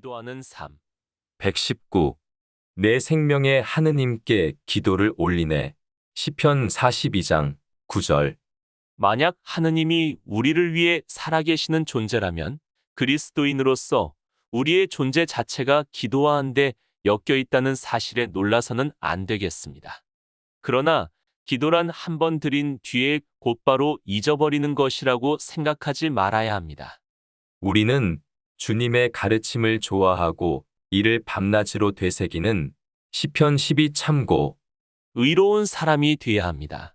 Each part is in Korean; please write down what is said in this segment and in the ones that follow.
기도하는 삶. 119. 내 생명의 하느님께 기도를 올리네. 시편 42장 9절. 만약 하느님이 우리를 위해 살아계시는 존재라면 그리스도인으로서 우리의 존재 자체가 기도하는데 엮여 있다는 사실에 놀라서는 안 되겠습니다. 그러나 기도란 한 번 드린 뒤에 곧바로 잊어버리는 것이라고 생각하지 말아야 합니다. 우리는 주님의 가르침을 좋아하고 이를 밤낮으로 되새기는 시편 12 참고 의로운 사람이 되어야 합니다.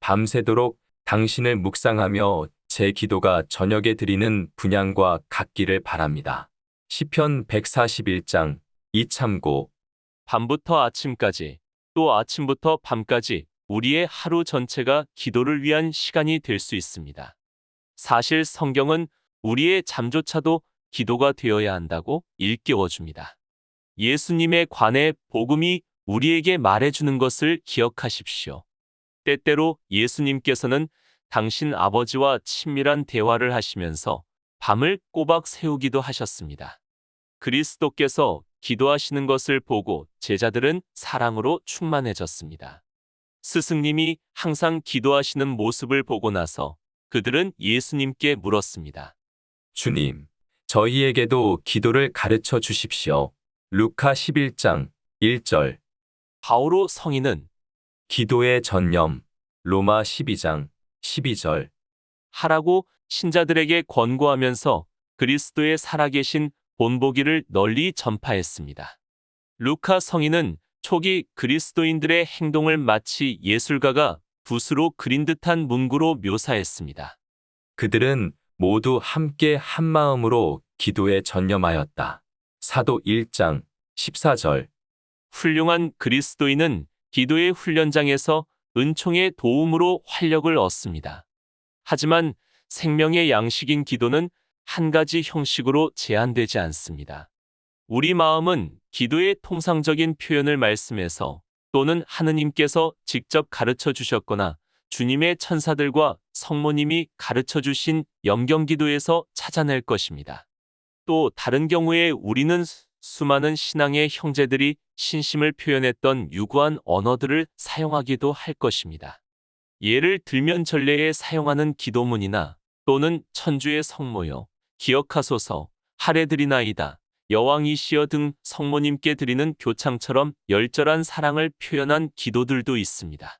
밤새도록 당신을 묵상하며 제 기도가 저녁에 드리는 분양과 같기를 바랍니다. 시편 141장 2 참고 밤부터 아침까지 또 아침부터 밤까지 우리의 하루 전체가 기도를 위한 시간이 될 수 있습니다. 사실 성경은 우리의 잠조차도 기도가 되어야 한다고 일깨워 줍니다. 예수님에 관해 복음이 우리에게 말해주는 것을 기억하십시오. 때때로 예수님께서는 당신 아버지와 친밀한 대화를 하시면서 밤을 꼬박 세우기도 하셨습니다. 그리스도께서 기도하시는 것을 보고 제자들은 사랑으로 충만해졌습니다. 스승님이 항상 기도하시는 모습을 보고 나서 그들은 예수님께 물었습니다. 주님, 저희에게도 기도를 가르쳐 주십시오. 루카 11장 1절. 바오로 성인은 기도의 전념. 로마 12장 12절. 하라고 신자들에게 권고하면서 그리스도의 살아계신 본보기를 널리 전파했습니다. 루카 성인은 초기 그리스도인들의 행동을 마치 예술가가 붓으로 그린 듯한 문구로 묘사했습니다. 그들은 모두 함께 한 마음으로 기도에 전념하였다. 사도 1장 14절. 훌륭한 그리스도인은 기도의 훈련장에서 은총의 도움으로 활력을 얻습니다. 하지만 생명의 양식인 기도는 한 가지 형식으로 제한되지 않습니다. 우리 마음은 기도의 통상적인 표현을 말씀해서 또는 하느님께서 직접 가르쳐 주셨거나 주님의 천사들과 성모님이 가르쳐 주신 염경기도에서 찾아낼 것입니다. 또 다른 경우에 우리는 수많은 신앙의 형제들이 신심을 표현했던 유구한 언어들을 사용하기도 할 것입니다. 예를 들면 전례에 사용하는 기도문이나 또는 천주의 성모여, 기억하소서, 하레드리나이다, 여왕이시여 등 성모님께 드리는 교창처럼 열절한 사랑을 표현한 기도들도 있습니다.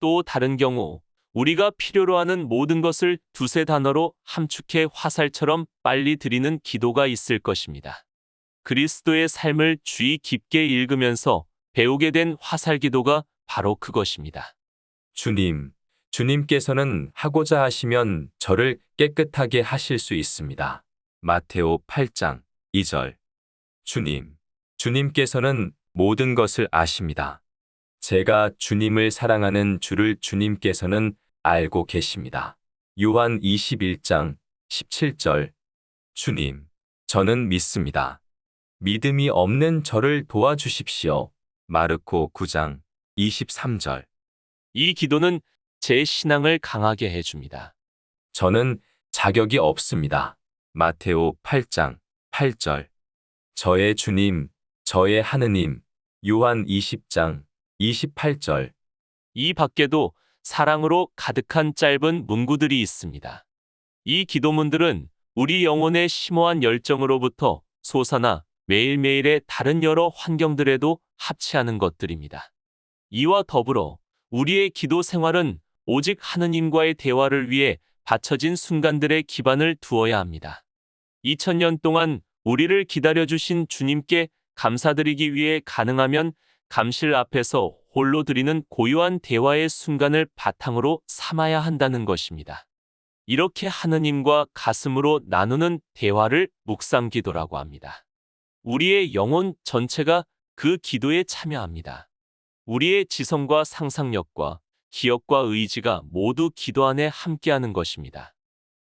또 다른 경우 우리가 필요로 하는 모든 것을 두세 단어로 함축해 화살처럼 빨리 드리는 기도가 있을 것입니다. 그리스도의 삶을 주의 깊게 읽으면서 배우게 된 화살 기도가 바로 그것입니다. 주님, 주님께서는 하고자 하시면 저를 깨끗하게 하실 수 있습니다. 마테오 8장 2절. 주님, 주님께서는 모든 것을 아십니다. 제가 주님을 사랑하는 주를 주님께서는 알고 계십니다. 요한 21장 17절. 주님, 저는 믿습니다. 믿음이 없는 저를 도와주십시오. 마르코 9장 23절. 이 기도는 제 신앙을 강하게 해줍니다. 저는 자격이 없습니다. 마테오 8장 8절. 저의 주님, 저의 하느님. 요한 20장 28절. 이 밖에도 사랑으로 가득한 짧은 문구들이 있습니다. 이 기도문들은 우리 영혼의 심오한 열정으로부터 솟아나 매일매일의 다른 여러 환경들에도 합치하는 것들입니다. 이와 더불어 우리의 기도 생활은 오직 하느님과의 대화를 위해 바쳐진 순간들의 기반을 두어야 합니다. 2000년 동안 우리를 기다려주신 주님께 감사드리기 위해 가능하면 감실 앞에서 홀로 드리는 고요한 대화의 순간을 바탕으로 삼아야 한다는 것입니다. 이렇게 하느님과 가슴으로 나누는 대화를 묵상 기도라고 합니다. 우리의 영혼 전체가 그 기도에 참여합니다. 우리의 지성과 상상력과 기억과 의지가 모두 기도 안에 함께하는 것입니다.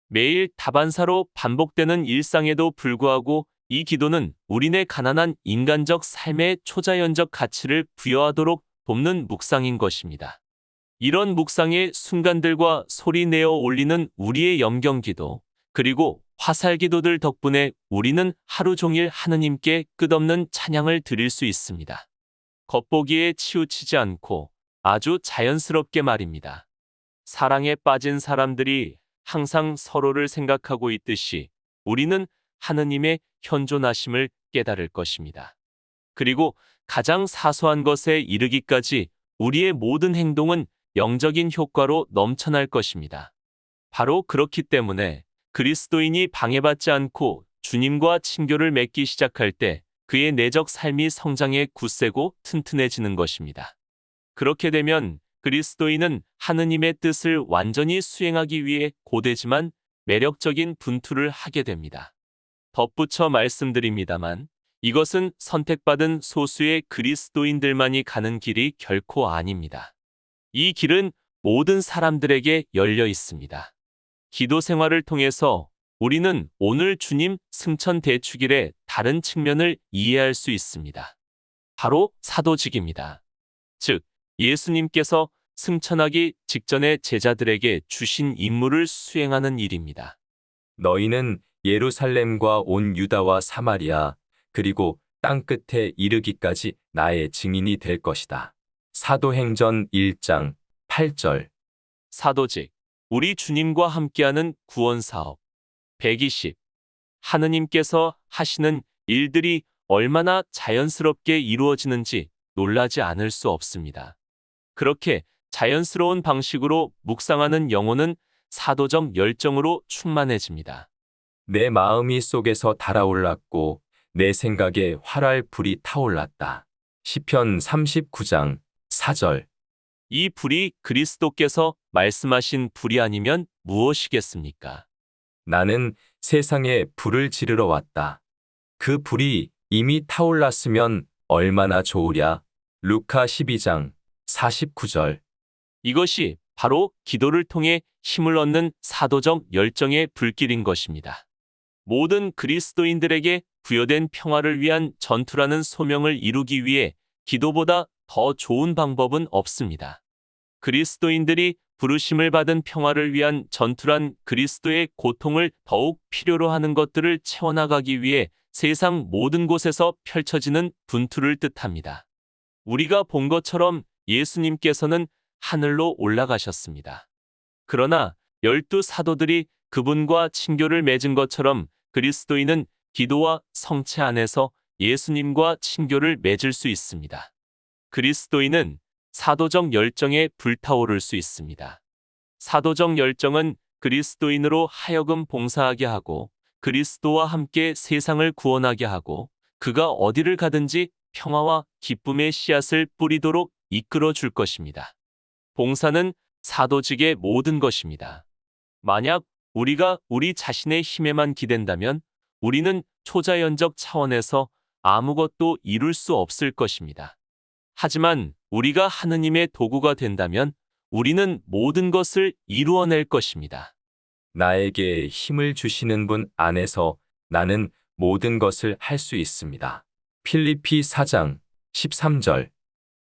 매일 다반사로 반복되는 일상에도 불구하고 이 기도는 우리네 가난한 인간적 삶의 초자연적 가치를 부여하도록 돕는 묵상인 것입니다. 이런 묵상의 순간들과 소리 내어 올리는 우리의 염경기도, 그리고 화살 기도들 덕분에 우리는 하루 종일 하느님께 끝없는 찬양을 드릴 수 있습니다. 겉보기에 치우치지 않고 아주 자연스럽게 말입니다. 사랑에 빠진 사람들이 항상 서로를 생각하고 있듯이 우리는 하느님의 현존하심을 깨달을 것입니다. 그리고 가장 사소한 것에 이르기까지 우리의 모든 행동은 영적인 효과로 넘쳐날 것입니다. 바로 그렇기 때문에 그리스도인이 방해받지 않고 주님과 친교를 맺기 시작할 때 그의 내적 삶이 성장해 굳세고 튼튼해지는 것입니다. 그렇게 되면 그리스도인은 하느님의 뜻을 완전히 수행하기 위해 고되지만 매력적인 분투를 하게 됩니다. 덧붙여 말씀드립니다만 이것은 선택받은 소수의 그리스도인들만이 가는 길이 결코 아닙니다. 이 길은 모든 사람들에게 열려 있습니다. 기도 생활을 통해서 우리는 오늘 주님 승천 대축일의 다른 측면을 이해할 수 있습니다. 바로 사도직입니다. 즉, 예수님께서 승천하기 직전에 제자들에게 주신 임무를 수행하는 일입니다. 너희는 예루살렘과 온 유다와 사마리아 그리고 땅 끝에 이르기까지 나의 증인이 될 것이다. 사도행전 1장 8절 사도직, 우리 주님과 함께하는 구원 사업. 120. 하느님께서 하시는 일들이 얼마나 자연스럽게 이루어지는지 놀라지 않을 수 없습니다. 그렇게 자연스러운 방식으로 묵상하는 영혼은 사도적 열정으로 충만해집니다. 내 마음이 속에서 달아올랐고 내 생각에 활활 불이 타올랐다. 시편 39장 4절 이 불이 그리스도께서 말씀하신 불이 아니면 무엇이겠습니까? 나는 세상에 불을 지르러 왔다. 그 불이 이미 타올랐으면 얼마나 좋으랴. 루카 12장 49절 이것이 바로 기도를 통해 힘을 얻는 사도적 열정의 불길인 것입니다. 모든 그리스도인들에게 부여된 평화를 위한 전투라는 소명을 이루기 위해 기도보다 더 좋은 방법은 없습니다. 그리스도인들이 부르심을 받은 평화를 위한 전투란 그리스도의 고통을 더욱 필요로 하는 것들을 채워나가기 위해 세상 모든 곳에서 펼쳐지는 분투를 뜻합니다. 우리가 본 것처럼 예수님께서는 하늘로 올라가셨습니다. 그러나 열두 사도들이 그분과 친교를 맺은 것처럼 그리스도인은 기도와 성체 안에서 예수님과 친교를 맺을 수 있습니다. 그리스도인은 사도적 열정에 불타오를 수 있습니다. 사도적 열정은 그리스도인으로 하여금 봉사하게 하고 그리스도와 함께 세상을 구원하게 하고 그가 어디를 가든지 평화와 기쁨의 씨앗을 뿌리도록 이끌어 줄 것입니다. 봉사는 사도직의 모든 것입니다. 만약 우리가 우리 자신의 힘에만 기댄다면 우리는 초자연적 차원에서 아무것도 이룰 수 없을 것입니다. 하지만 우리가 하느님의 도구가 된다면 우리는 모든 것을 이루어낼 것입니다. 나에게 힘을 주시는 분 안에서 나는 모든 것을 할 수 있습니다. 필리피 4장 13절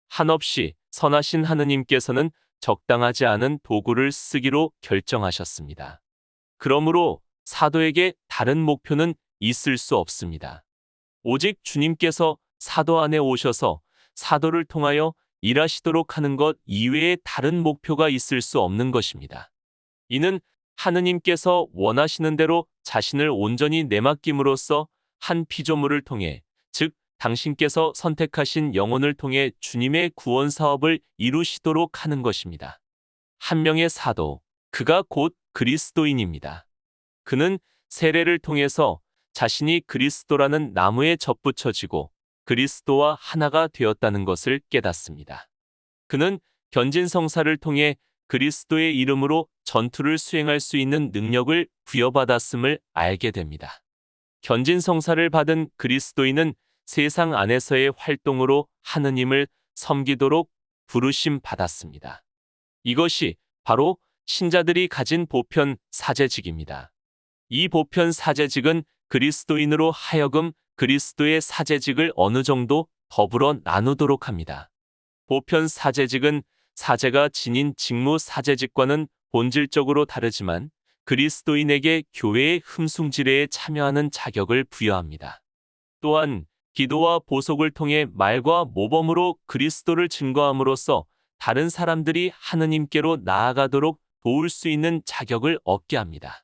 한없이 선하신 하느님께서는 적당하지 않은 도구를 쓰기로 결정하셨습니다. 그러므로 사도에게 다른 목표는 있을 수 없습니다. 오직 주님께서 사도 안에 오셔서 사도를 통하여 일하시도록 하는 것 이외에 다른 목표가 있을 수 없는 것입니다. 이는 하느님께서 원하시는 대로 자신을 온전히 내맡김으로써 한 피조물을 통해, 즉, 당신께서 선택하신 영혼을 통해 주님의 구원 사업을 이루시도록 하는 것입니다. 한 명의 사도, 그가 곧 그리스도인입니다. 그는 세례를 통해서 자신이 그리스도라는 나무에 접붙여지고 그리스도와 하나가 되었다는 것을 깨닫습니다. 그는 견진성사를 통해 그리스도의 이름으로 전투를 수행할 수 있는 능력을 부여받았음을 알게 됩니다. 견진성사를 받은 그리스도인은 세상 안에서의 활동으로 하느님을 섬기도록 부르심 받았습니다. 이것이 바로 신자들이 가진 보편 사제직입니다. 이 보편 사제직은 그리스도인으로 하여금 그리스도의 사제직을 어느 정도 더불어 나누도록 합니다. 보편 사제직은 사제가 지닌 직무 사제직과는 본질적으로 다르지만 그리스도인에게 교회의 흠숭지례에 참여하는 자격을 부여합니다. 또한 기도와 보속을 통해 말과 모범으로 그리스도를 증거함으로써 다른 사람들이 하느님께로 나아가도록 도울 수 있는 자격을 얻게 합니다.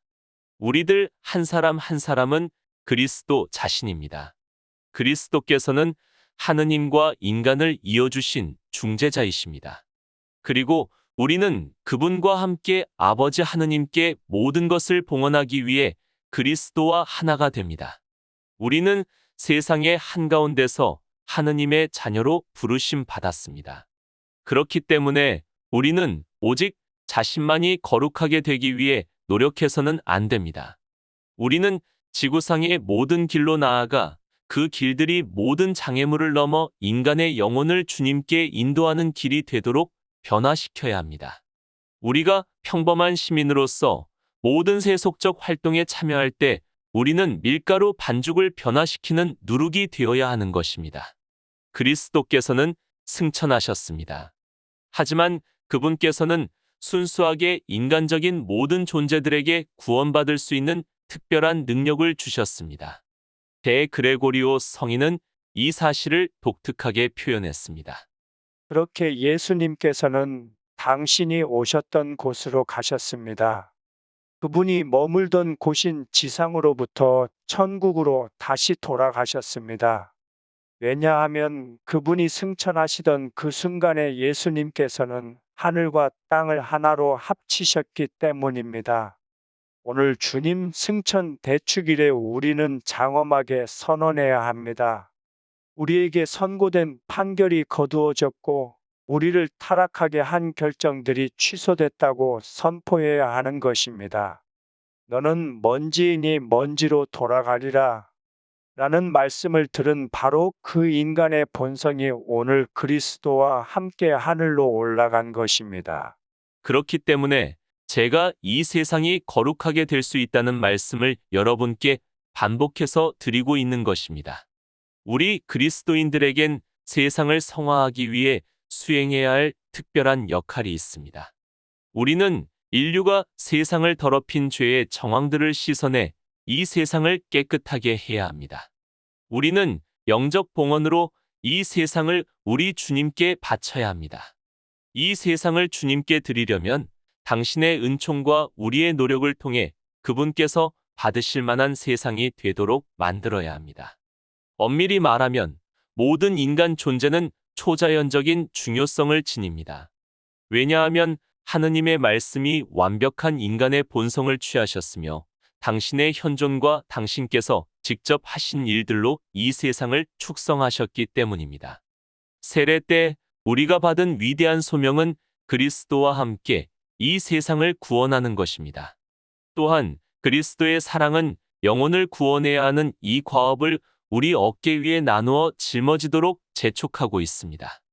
우리들 한 사람 한 사람은 그리스도 자신입니다. 그리스도께서는 하느님과 인간을 이어주신 중재자이십니다. 그리고 우리는 그분과 함께 아버지 하느님께 모든 것을 봉헌하기 위해 그리스도와 하나가 됩니다. 우리는 세상의 한가운데서 하느님의 자녀로 부르심 받았습니다. 그렇기 때문에 우리는 오직 자신만이 거룩하게 되기 위해 노력해서는 안 됩니다. 우리는 지구상의 모든 길로 나아가 그 길들이 모든 장애물을 넘어 인간의 영혼을 주님께 인도하는 길이 되도록 변화시켜야 합니다. 우리가 평범한 시민으로서 모든 세속적 활동에 참여할 때 우리는 밀가루 반죽을 변화시키는 누룩이 되어야 하는 것입니다. 그리스도께서는 승천하셨습니다. 하지만 그분께서는 순수하게 인간적인 모든 존재들에게 구원받을 수 있는 특별한 능력을 주셨습니다. 대 그레고리오 성인은 이 사실을 독특하게 표현했습니다. 그렇게 예수님께서는 당신이 오셨던 곳으로 가셨습니다. 그분이 머물던 곳인 지상으로부터 천국으로 다시 돌아가셨습니다. 왜냐하면 그분이 승천하시던 그 순간에 예수님께서는 하늘과 땅을 하나로 합치셨기 때문입니다. 오늘 주님 승천 대축일에 우리는 장엄하게 선언해야 합니다. 우리에게 선고된 판결이 거두어졌고 우리를 타락하게 한 결정들이 취소됐다고 선포해야 하는 것입니다. 너는 먼지이니 먼지로 돌아가리라. 라는 말씀을 들은 바로 그 인간의 본성이 오늘 그리스도와 함께 하늘로 올라간 것입니다. 그렇기 때문에 제가 이 세상이 거룩하게 될 수 있다는 말씀을 여러분께 반복해서 드리고 있는 것입니다. 우리 그리스도인들에겐 세상을 성화하기 위해 수행해야 할 특별한 역할이 있습니다. 우리는 인류가 세상을 더럽힌 죄의 정황들을 씻어내 이 세상을 깨끗하게 해야 합니다. 우리는 영적 봉헌으로 이 세상을 우리 주님께 바쳐야 합니다. 이 세상을 주님께 드리려면 당신의 은총과 우리의 노력을 통해 그분께서 받으실 만한 세상이 되도록 만들어야 합니다. 엄밀히 말하면 모든 인간 존재는 초자연적인 중요성을 지닙니다. 왜냐하면 하느님의 말씀이 완벽한 인간의 본성을 취하셨으며 당신의 현존과 당신께서 직접 하신 일들로 이 세상을 축성하셨기 때문입니다. 세례 때 우리가 받은 위대한 소명은 그리스도와 함께 이 세상을 구원하는 것입니다. 또한 그리스도의 사랑은 영혼을 구원해야 하는 이 과업을 우리 어깨 위에 나누어 짊어지도록 재촉하고 있습니다.